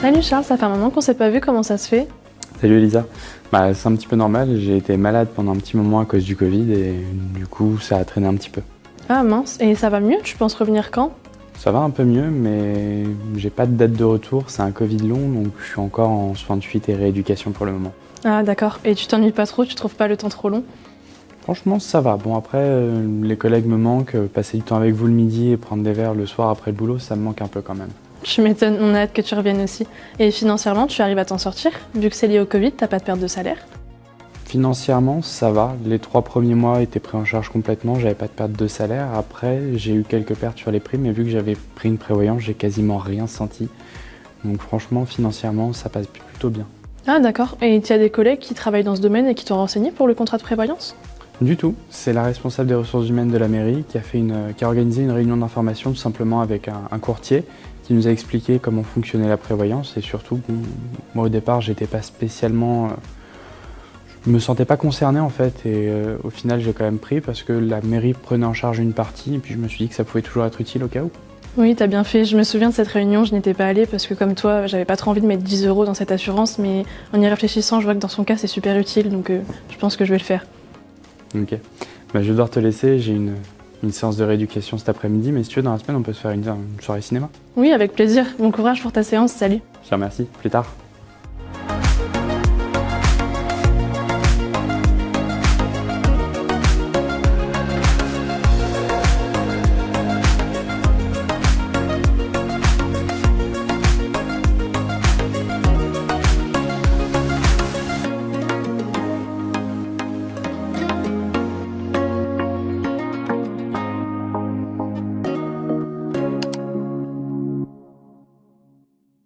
Salut Charles, ça fait un moment qu'on s'est pas vu, comment ça se fait? Salut Elisa. Bah, c'est un petit peu normal, j'ai été malade pendant un petit moment à cause du Covid et du coup ça a traîné un petit peu. Ah mince, et ça va mieux? Tu penses revenir quand? Ça va un peu mieux mais j'ai pas de date de retour, c'est un Covid long donc je suis encore en soins de fuite et rééducation pour le moment. Ah d'accord, et tu t'ennuies pas trop, tu trouves pas le temps trop long? Franchement ça va, bon après euh, les collègues me manquent, passer du temps avec vous le midi et prendre des verres le soir après le boulot ça me manque un peu quand même. Tu m'étonnes, on a hâte que tu reviennes aussi. Et financièrement, tu arrives à t'en sortir Vu que c'est lié au Covid, t'as pas de perte de salaire Financièrement, ça va. Les trois premiers mois étaient pris en charge complètement, j'avais pas de perte de salaire. Après, j'ai eu quelques pertes sur les prix, mais vu que j'avais pris une prévoyance, j'ai quasiment rien senti. Donc franchement, financièrement, ça passe plutôt bien. Ah d'accord, et tu as des collègues qui travaillent dans ce domaine et qui t'ont renseigné pour le contrat de prévoyance? Du tout. C'est la responsable des ressources humaines de la mairie qui a, fait une, qui a organisé une réunion d'information tout simplement avec un, un courtier qui nous a expliqué comment fonctionnait la prévoyance et surtout, moi au départ, j'étais pas spécialement... Euh, je me sentais pas concerné en fait et euh, au final j'ai quand même pris parce que la mairie prenait en charge une partie et puis je me suis dit que ça pouvait toujours être utile au cas où. Oui, t'as bien fait. Je me souviens de cette réunion, je n'étais pas allée parce que comme toi, j'avais pas trop envie de mettre 10 euros dans cette assurance, mais en y réfléchissant, je vois que dans son cas, c'est super utile, donc euh, je pense que je vais le faire. Ok. Bah, je vais devoir te laisser, j'ai une, une séance de rééducation cet après-midi, mais si tu veux, dans la semaine, on peut se faire une, soirée cinéma. Oui, avec plaisir. Bon courage pour ta séance, salut. Je te remercie, plus tard.